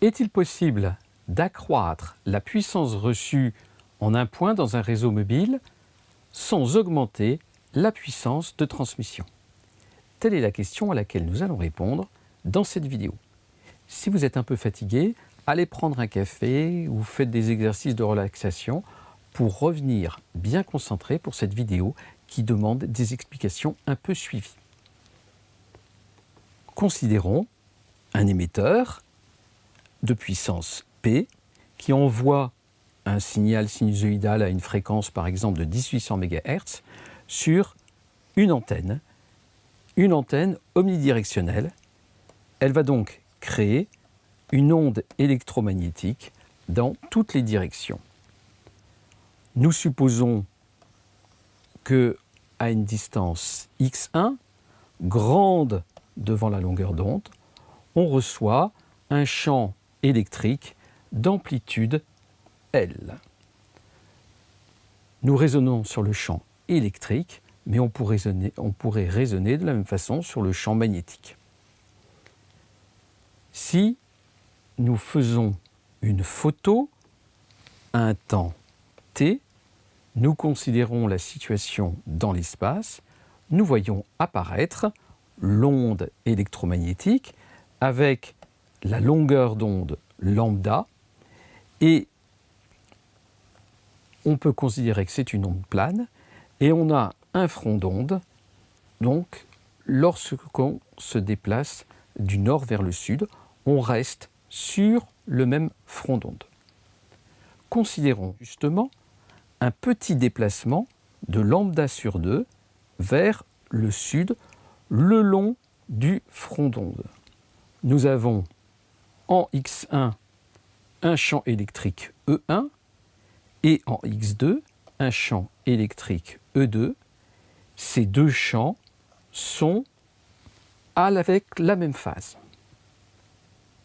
Est-il possible d'accroître la puissance reçue en un point dans un réseau mobile sans augmenter la puissance de transmission? Telle est la question à laquelle nous allons répondre dans cette vidéo. Si vous êtes un peu fatigué, allez prendre un café ou faites des exercices de relaxation pour revenir bien concentré pour cette vidéo qui demande des explications un peu suivies. Considérons un émetteur de puissance P qui envoie un signal sinusoïdal à une fréquence par exemple de 1800 MHz sur une antenne, une antenne omnidirectionnelle. Elle va donc créer une onde électromagnétique dans toutes les directions. Nous supposons que à une distance x1, grande devant la longueur d'onde, on reçoit un champ électrique d'amplitude L. Nous raisonnons sur le champ électrique, mais on pourrait, raisonner, de la même façon sur le champ magnétique. Si nous faisons une photo à un temps t, nous considérons la situation dans l'espace, nous voyons apparaître l'onde électromagnétique avec la longueur d'onde lambda et on peut considérer que c'est une onde plane et on a un front d'onde donc lorsqu'on se déplace du nord vers le sud on reste sur le même front d'onde. Considérons justement un petit déplacement de lambda sur 2 vers le sud le long du front d'onde. Nous avons en x1 un champ électrique E1 et en x2 un champ électrique E2. Ces deux champs sont avec la même phase.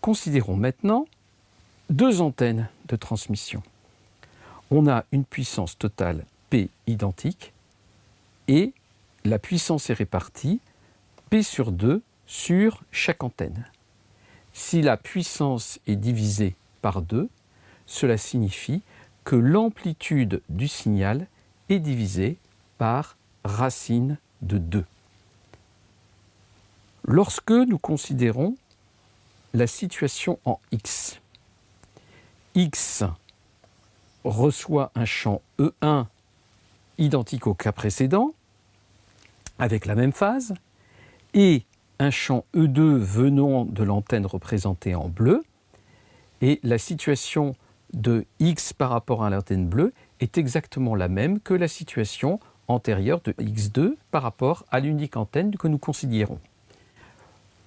Considérons maintenant deux antennes de transmission. On a une puissance totale P identique et la puissance est répartie P sur 2 sur chaque antenne. Si la puissance est divisée par 2, cela signifie que l'amplitude du signal est divisée par racine de 2. Lorsque nous considérons la situation en X. X reçoit un champ E1 identique au cas précédent, avec la même phase, et un champ E2 venant de l'antenne représentée en bleu, et la situation de X par rapport à l'antenne bleue est exactement la même que la situation antérieure de X2 par rapport à l'unique antenne que nous considérons.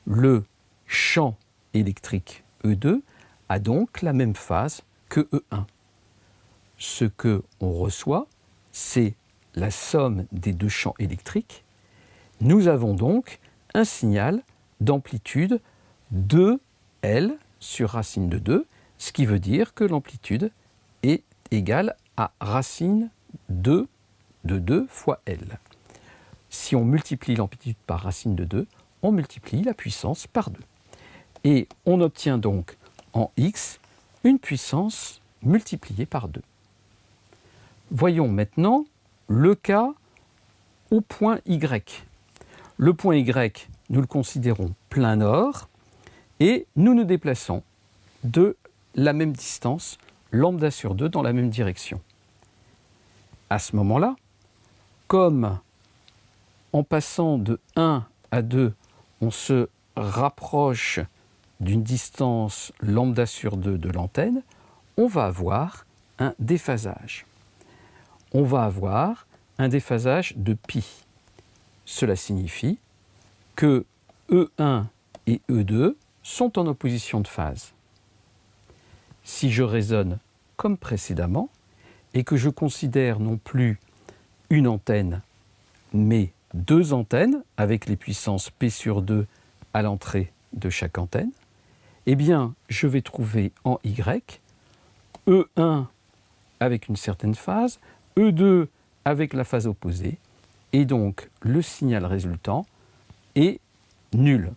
Le champ électrique E2 a donc la même phase que E1. Ce que on reçoit, c'est la somme des deux champs électriques. Nous avons donc un signal d'amplitude 2L sur racine de 2, ce qui veut dire que l'amplitude est égale à racine 2 de 2 fois L. Si on multiplie l'amplitude par racine de 2, on multiplie la puissance par 2. Et on obtient donc en x une puissance multipliée par 2. Voyons maintenant le cas au point y. Le point y, nous le considérons plein nord et nous nous déplaçons de la même distance, lambda sur 2, dans la même direction. À ce moment-là, comme en passant de 1 à 2, on se rapproche d'une distance lambda sur 2 de l'antenne, on va avoir un déphasage. On va avoir un déphasage de pi. Cela signifie que E1 et E2 sont en opposition de phase. Si je raisonne comme précédemment et que je considère non plus une antenne, mais deux antennes avec les puissances P sur 2 à l'entrée de chaque antenne, eh bien, je vais trouver en Y E1 avec une certaine phase, E2 avec la phase opposée, et donc le signal résultant est nul.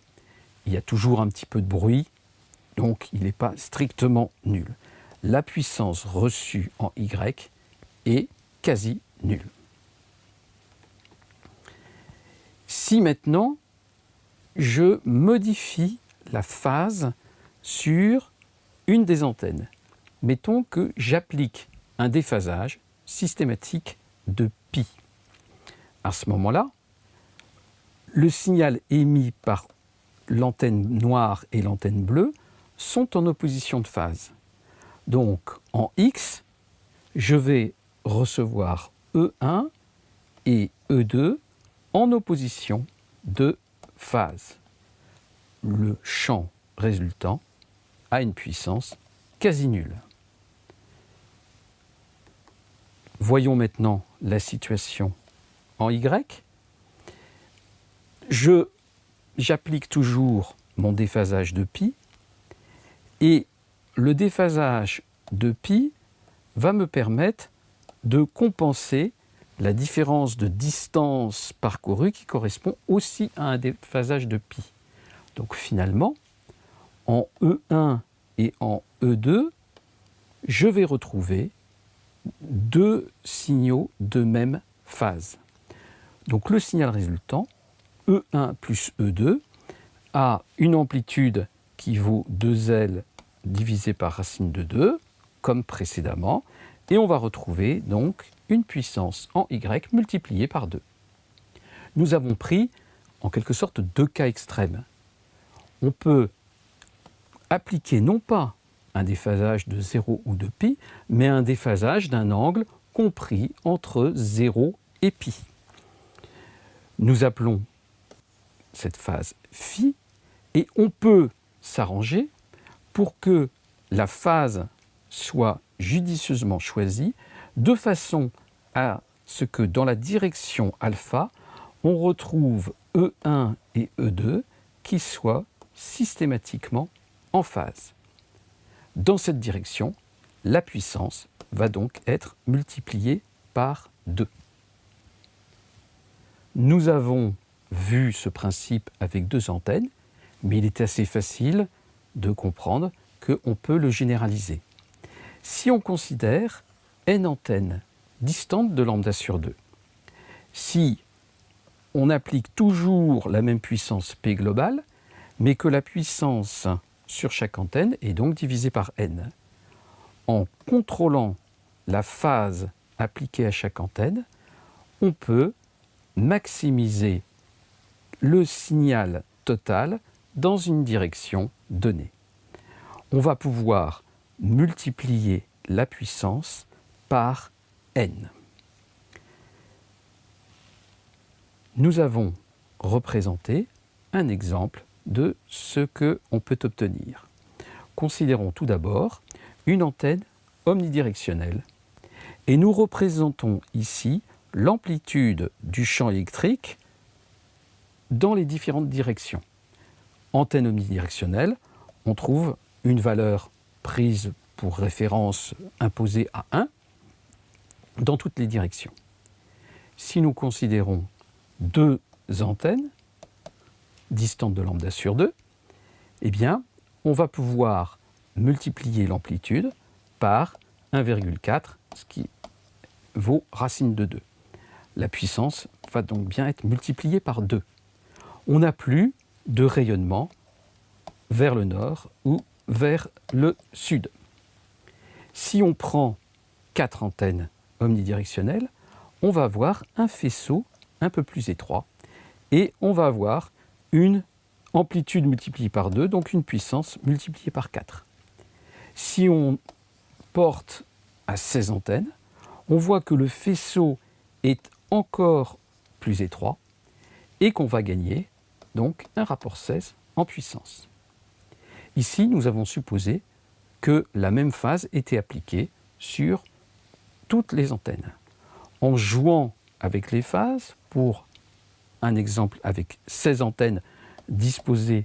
Il y a toujours un petit peu de bruit donc il n'est pas strictement nul. La puissance reçue en Y est quasi nulle. Si maintenant je modifie la phase sur une des antennes, mettons que j'applique un déphasage systématique de pi. À ce moment-là, le signal émis par l'antenne noire et l'antenne bleue sont en opposition de phase. Donc en X, je vais recevoir E1 et E2 en opposition de phase. Le champ résultant a une puissance quasi nulle. Voyons maintenant la situation en Y. J'applique toujours mon déphasage de pi et le déphasage de pi va me permettre de compenser la différence de distance parcourue qui correspond aussi à un déphasage de pi. Donc finalement, en E1 et en E2, je vais retrouver deux signaux de même phase. Donc le signal résultant, E1 plus E2, a une amplitude qui vaut 2L divisé par racine de 2, comme précédemment, et on va retrouver donc une puissance en Y multipliée par 2. Nous avons pris en quelque sorte deux cas extrêmes. On peut appliquer non pas un déphasage de 0 ou de pi, mais un déphasage d'un angle compris entre 0 et pi. Nous appelons cette phase phi et on peut s'arranger pour que la phase soit judicieusement choisie de façon à ce que dans la direction alpha, on retrouve E1 et E2 qui soient systématiquement en phase. Dans cette direction, la puissance va donc être multipliée par 2. Nous avons vu ce principe avec deux antennes, mais il est assez facile de comprendre qu'on peut le généraliser. Si on considère n antennes distantes de lambda sur 2, si on applique toujours la même puissance P globale, mais que la puissance sur chaque antenne est donc divisée par n. En contrôlant la phase appliquée à chaque antenne, on peut maximiser le signal total dans une direction donnée. On va pouvoir multiplier la puissance par n. Nous avons représenté un exemple de ce qu'on peut obtenir. Considérons tout d'abord une antenne omnidirectionnelle et nous représentons ici l'amplitude du champ électrique dans les différentes directions. Antenne omnidirectionnelle, on trouve une valeur prise pour référence imposée à 1 dans toutes les directions. Si nous considérons deux antennes distantes de lambda sur 2, eh bien, on va pouvoir multiplier l'amplitude par 1,4, ce qui vaut racine de 2. La puissance va donc bien être multipliée par 2. On n'a plus de rayonnement vers le nord ou vers le sud. Si on prend quatre antennes omnidirectionnelles, on va avoir un faisceau un peu plus étroit et on va avoir une amplitude multipliée par 2, donc une puissance multipliée par 4. Si on porte à 16 antennes, on voit que le faisceau est encore plus étroit et qu'on va gagner donc un rapport 16 en puissance. Ici, nous avons supposé que la même phase était appliquée sur toutes les antennes. En jouant avec les phases, pour un exemple avec 16 antennes disposées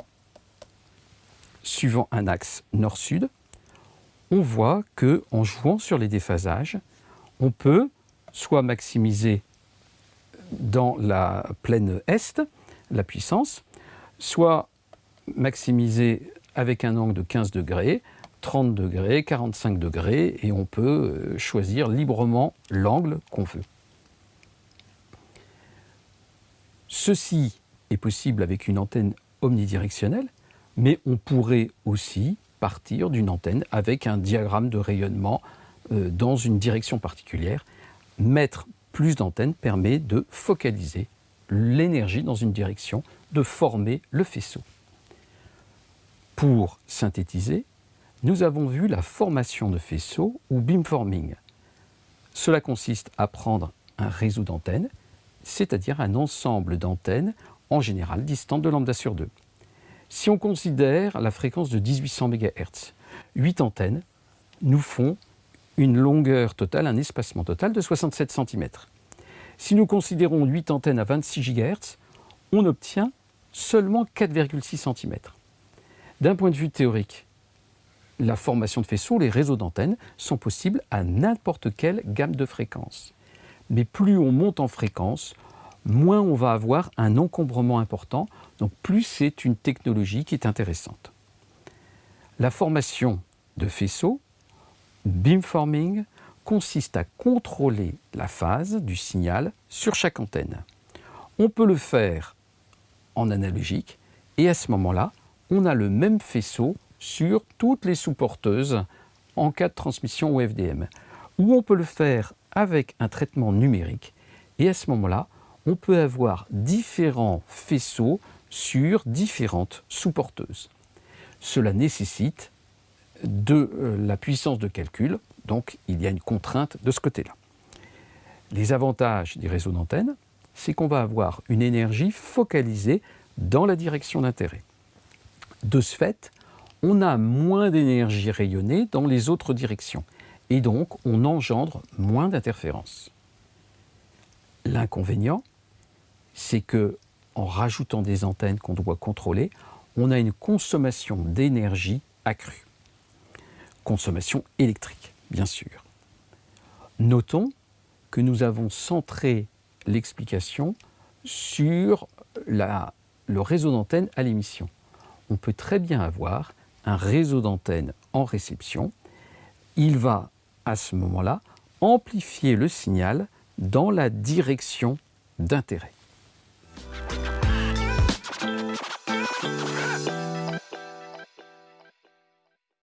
suivant un axe nord-sud, on voit que en jouant sur les déphasages, on peut soit maximiser dans la plaine est la puissance, soit maximiser avec un angle de 15 degrés, 30 degrés, 45 degrés, et on peut euh, choisir librement l'angle qu'on veut. Ceci est possible avec une antenne omnidirectionnelle, mais on pourrait aussi partir d'une antenne avec un diagramme de rayonnement euh, dans une direction particulière. Mettre plus d'antennes permet de focaliser l'énergie dans une direction, de former le faisceau. Pour synthétiser, nous avons vu la formation de faisceaux ou beamforming. Cela consiste à prendre un réseau d'antennes, c'est-à-dire un ensemble d'antennes en général distantes de lambda sur 2. Si on considère la fréquence de 1800 MHz, 8 antennes nous font une longueur totale, un espacement total de 67 cm. Si nous considérons 8 antennes à 26 GHz, on obtient seulement 4,6 cm. D'un point de vue théorique, la formation de faisceaux, les réseaux d'antennes, sont possibles à n'importe quelle gamme de fréquences. Mais plus on monte en fréquence, moins on va avoir un encombrement important, donc plus c'est une technologie qui est intéressante. La formation de faisceaux, beamforming, consiste à contrôler la phase du signal sur chaque antenne. On peut le faire en analogique et à ce moment-là, on a le même faisceau sur toutes les sous-porteuses en cas de transmission au. Ou on peut le faire avec un traitement numérique et à ce moment-là, on peut avoir différents faisceaux sur différentes sous-porteuses. Cela nécessite de euh, la puissance de calcul, donc il y a une contrainte de ce côté-là. Les avantages des réseaux d'antennes, c'est qu'on va avoir une énergie focalisée dans la direction d'intérêt. De ce fait, on a moins d'énergie rayonnée dans les autres directions et donc on engendre moins d'interférences. L'inconvénient, c'est que en rajoutant des antennes qu'on doit contrôler, on a une consommation d'énergie accrue. Consommation électrique, bien sûr. Notons que nous avons centré l'explication sur le réseau d'antennes à l'émission. On peut très bien avoir un réseau d'antennes en réception. Il va, à ce moment-là, amplifier le signal dans la direction d'intérêt.